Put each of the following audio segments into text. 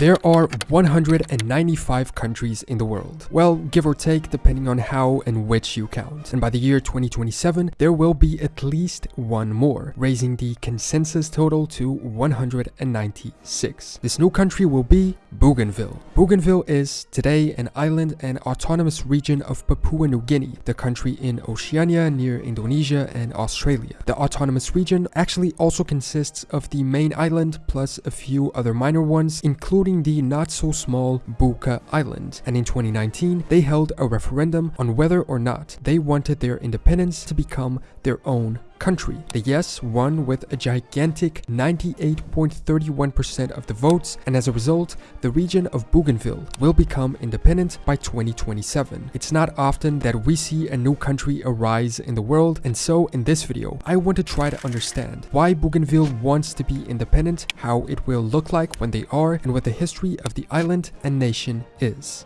There are 195 countries in the world. Well, give or take depending on how and which you count. And by the year 2027, there will be at least one more, raising the consensus total to 196. This new country will be Bougainville. Bougainville is today an island and autonomous region of Papua New Guinea, the country in Oceania near Indonesia and Australia. The autonomous region actually also consists of the main island plus a few other minor ones, including the not so small Buka Island. And in 2019, they held a referendum on whether or not they wanted their independence to become their own country. The yes won with a gigantic 98.31% of the votes, and as a result, the region of Bougainville will become independent by 2027. It's not often that we see a new country arise in the world, and so in this video, I want to try to understand why Bougainville wants to be independent, how it will look like when they are, and what the history of the island and nation is.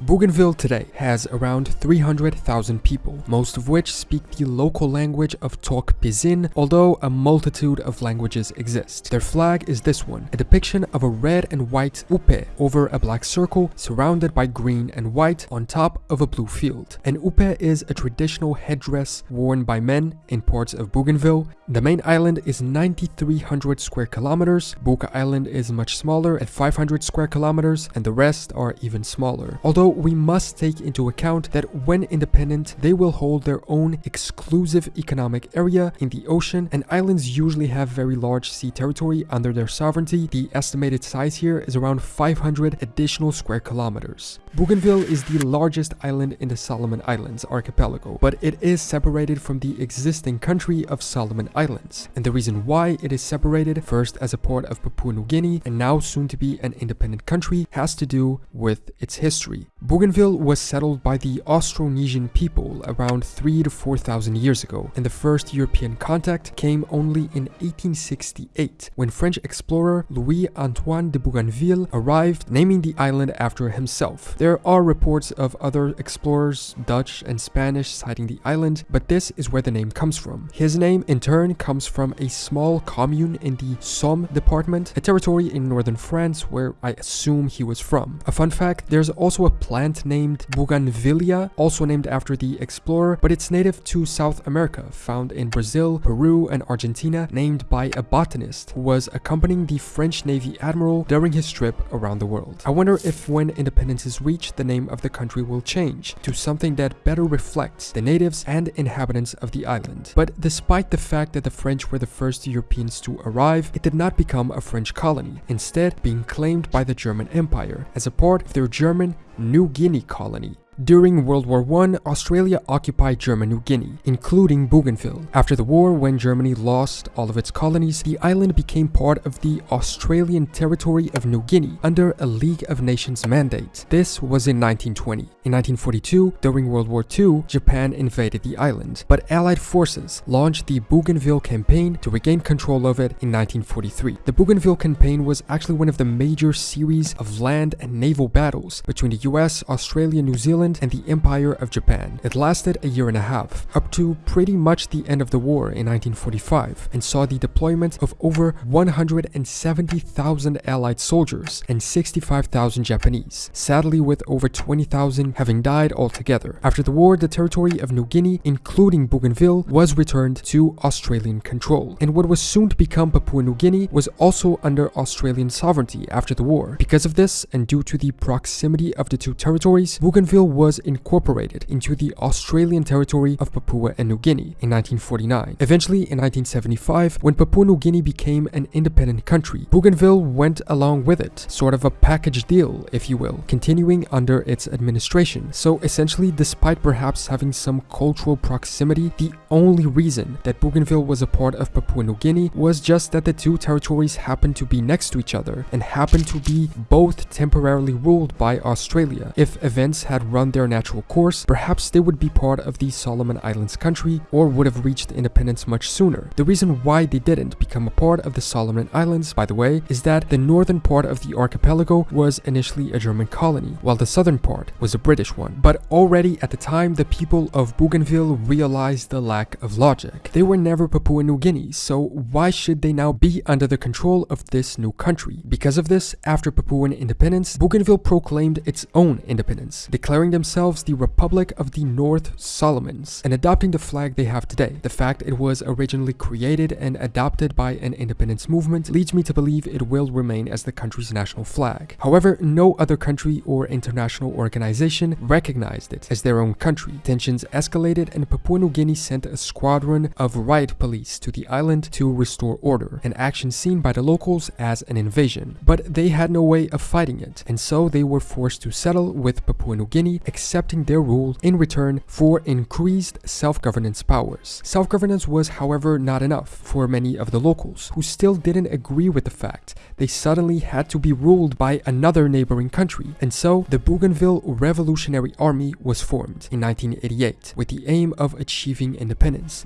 Bougainville today has around 300,000 people, most of which speak the local language of Tok Pisin, although a multitude of languages exist. Their flag is this one, a depiction of a red and white upe over a black circle surrounded by green and white on top of a blue field. An upe is a traditional headdress worn by men in parts of Bougainville. The main island is 9,300 square kilometers, Buka Island is much smaller at 500 square kilometers, and the rest are even smaller. Although we must take into account that when independent, they will hold their own exclusive economic area in the ocean, and islands usually have very large sea territory under their sovereignty. The estimated size here is around 500 additional square kilometers. Bougainville is the largest island in the Solomon Islands archipelago, but it is separated from the existing country of Solomon Islands. And the reason why it is separated, first as a part of Papua New Guinea and now soon to be an independent country, has to do with its history. Bougainville was settled by the Austronesian people around 3 to 4,000 years ago, and the first European contact came only in 1868 when French explorer Louis-Antoine de Bougainville arrived, naming the island after himself. There are reports of other explorers, Dutch and Spanish, sighting the island, but this is where the name comes from. His name, in turn, comes from a small commune in the Somme department, a territory in northern France where I assume he was from. A fun fact, there's also a plant named Bougainvillea, also named after the explorer, but it's native to South America, found in Brazil, Peru, and Argentina, named by a botanist who was accompanying the French Navy admiral during his trip around the world. I wonder if when independence is reached, the name of the country will change to something that better reflects the natives and inhabitants of the island. But despite the fact that the French were the first Europeans to arrive, it did not become a French colony, instead being claimed by the German Empire as a part of their German New Guinea colony. During World War I, Australia occupied German New Guinea, including Bougainville. After the war, when Germany lost all of its colonies, the island became part of the Australian territory of New Guinea under a League of Nations mandate. This was in 1920. In 1942, during World War II, Japan invaded the island, but Allied forces launched the Bougainville Campaign to regain control of it in 1943. The Bougainville Campaign was actually one of the major series of land and naval battles between the US, Australia, New Zealand, and the Empire of Japan. It lasted a year and a half, up to pretty much the end of the war in 1945, and saw the deployment of over 170,000 Allied soldiers and 65,000 Japanese, sadly with over 20,000 having died altogether. After the war, the territory of New Guinea, including Bougainville, was returned to Australian control, and what was soon to become Papua New Guinea was also under Australian sovereignty after the war. Because of this, and due to the proximity of the two territories, Bougainville was incorporated into the Australian territory of Papua and New Guinea in 1949. Eventually, in 1975, when Papua New Guinea became an independent country, Bougainville went along with it, sort of a package deal, if you will, continuing under its administration. So essentially, despite perhaps having some cultural proximity, the only reason that Bougainville was a part of Papua New Guinea was just that the two territories happened to be next to each other and happened to be both temporarily ruled by Australia. If events had run their natural course, perhaps they would be part of the Solomon Islands country or would have reached independence much sooner. The reason why they didn't become a part of the Solomon Islands, by the way, is that the northern part of the archipelago was initially a German colony, while the southern part was a British one. But already at the time, the people of Bougainville realized the lack of logic. They were never Papua New Guinea, so why should they now be under the control of this new country? Because of this, after Papuan independence, Bougainville proclaimed its own independence, declaring themselves the Republic of the North Solomons and adopting the flag they have today. The fact it was originally created and adopted by an independence movement leads me to believe it will remain as the country's national flag. However, no other country or international organization recognized it as their own country. Tensions escalated and Papua New Guinea sent a squadron of riot police to the island to restore order, an action seen by the locals as an invasion. But they had no way of fighting it, and so they were forced to settle with Papua New Guinea, accepting their rule in return for increased self-governance powers. Self-governance was however not enough for many of the locals, who still didn't agree with the fact they suddenly had to be ruled by another neighboring country, and so the Bougainville Revolutionary Army was formed in 1988 with the aim of achieving independence.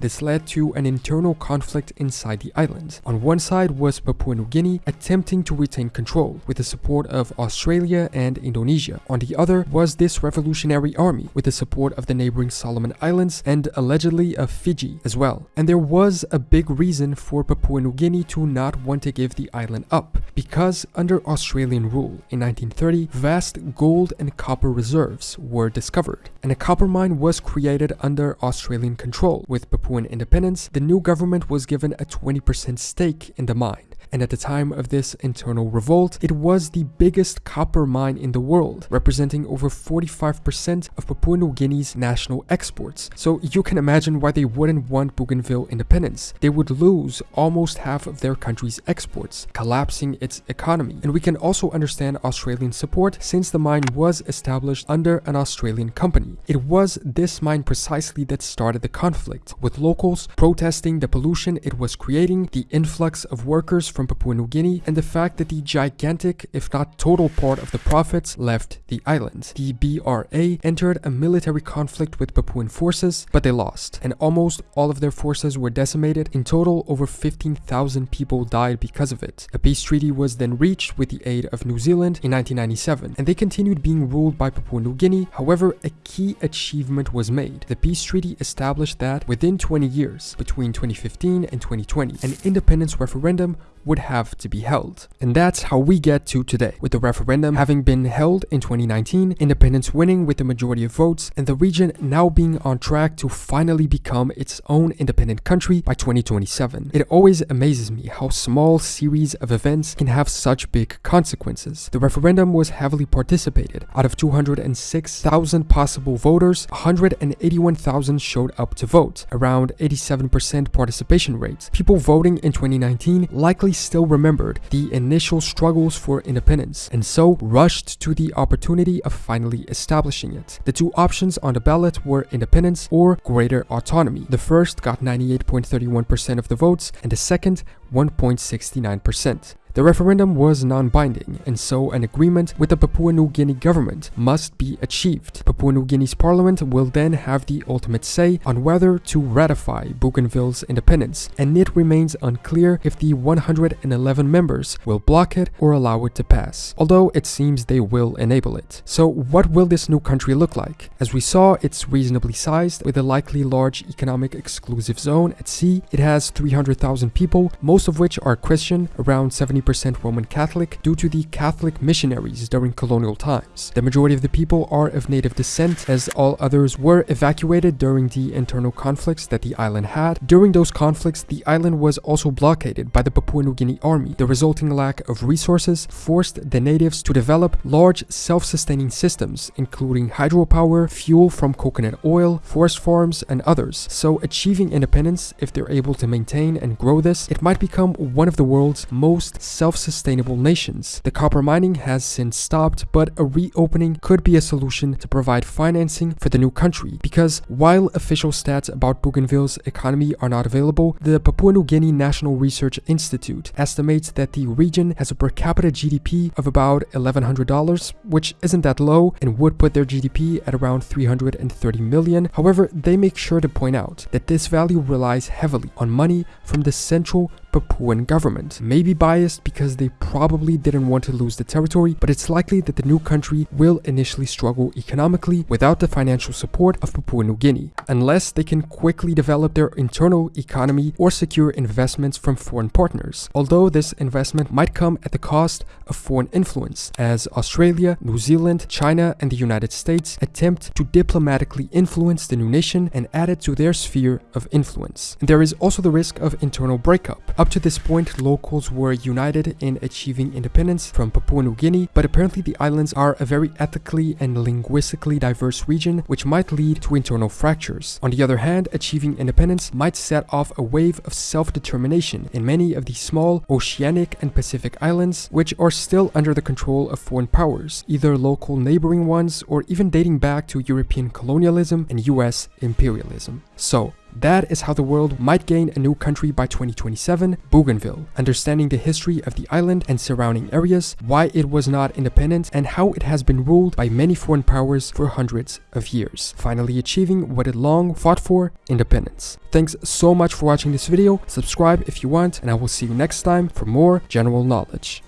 This led to an internal conflict inside the island. On one side was Papua New Guinea attempting to retain control with the support of Australia and Indonesia. On the other was this revolutionary army with the support of the neighboring Solomon Islands and allegedly of Fiji as well. And there was a big reason for Papua New Guinea to not want to give the island up because under Australian rule in 1930 vast gold and copper reserves were discovered and a copper mine was created under Australian control. With Papuan independence, the new government was given a 20% stake in the mine and at the time of this internal revolt, it was the biggest copper mine in the world, representing over 45% of Papua New Guinea's national exports. So you can imagine why they wouldn't want Bougainville independence. They would lose almost half of their country's exports, collapsing its economy. And we can also understand Australian support since the mine was established under an Australian company. It was this mine precisely that started the conflict, with locals protesting the pollution it was creating, the influx of workers from Papua New Guinea, and the fact that the gigantic, if not total part of the profits left the island. The BRA entered a military conflict with Papuan forces, but they lost, and almost all of their forces were decimated. In total, over 15,000 people died because of it. A peace treaty was then reached with the aid of New Zealand in 1997, and they continued being ruled by Papua New Guinea. However, a key achievement was made. The peace treaty established that within 20 years, between 2015 and 2020, an independence referendum would have to be held. And that's how we get to today, with the referendum having been held in 2019, independence winning with the majority of votes, and the region now being on track to finally become its own independent country by 2027. It always amazes me how small series of events can have such big consequences. The referendum was heavily participated. Out of 206,000 possible voters, 181,000 showed up to vote, around 87% participation rate. People voting in 2019 likely still remembered the initial struggles for independence and so rushed to the opportunity of finally establishing it. The two options on the ballot were independence or greater autonomy. The first got 98.31% of the votes and the second 1.69%. The referendum was non-binding, and so an agreement with the Papua New Guinea government must be achieved. Papua New Guinea's parliament will then have the ultimate say on whether to ratify Bougainville's independence, and it remains unclear if the 111 members will block it or allow it to pass, although it seems they will enable it. So what will this new country look like? As we saw, it's reasonably sized, with a likely large economic exclusive zone at sea. It has 300,000 people, most of which are Christian, around 70 percent Roman Catholic due to the Catholic missionaries during colonial times. The majority of the people are of native descent as all others were evacuated during the internal conflicts that the island had. During those conflicts, the island was also blockaded by the Papua New Guinea army. The resulting lack of resources forced the natives to develop large self-sustaining systems including hydropower, fuel from coconut oil, forest farms, and others. So achieving independence, if they're able to maintain and grow this, it might become one of the world's most self-sustainable nations. The copper mining has since stopped, but a reopening could be a solution to provide financing for the new country because while official stats about Bougainville's economy are not available, the Papua New Guinea National Research Institute estimates that the region has a per capita GDP of about $1,100, which isn't that low and would put their GDP at around 330 million. However, they make sure to point out that this value relies heavily on money from the Central Papuan government. Maybe biased because they probably didn't want to lose the territory, but it's likely that the new country will initially struggle economically without the financial support of Papua New Guinea, unless they can quickly develop their internal economy or secure investments from foreign partners, although this investment might come at the cost of foreign influence, as Australia, New Zealand, China, and the United States attempt to diplomatically influence the new nation and add it to their sphere of influence. And there is also the risk of internal breakup. Up to this point, locals were united in achieving independence from Papua New Guinea, but apparently the islands are a very ethically and linguistically diverse region, which might lead to internal fractures. On the other hand, achieving independence might set off a wave of self-determination in many of the small oceanic and Pacific islands, which are still under the control of foreign powers, either local neighboring ones or even dating back to European colonialism and US imperialism. So, that is how the world might gain a new country by 2027, Bougainville, understanding the history of the island and surrounding areas, why it was not independent, and how it has been ruled by many foreign powers for hundreds of years, finally achieving what it long fought for, independence. Thanks so much for watching this video, subscribe if you want, and I will see you next time for more general knowledge.